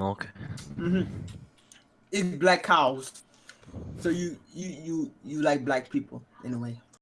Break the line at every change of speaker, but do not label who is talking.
milk.
Mm-hmm. It's black cows. So you you you you like black people in a way.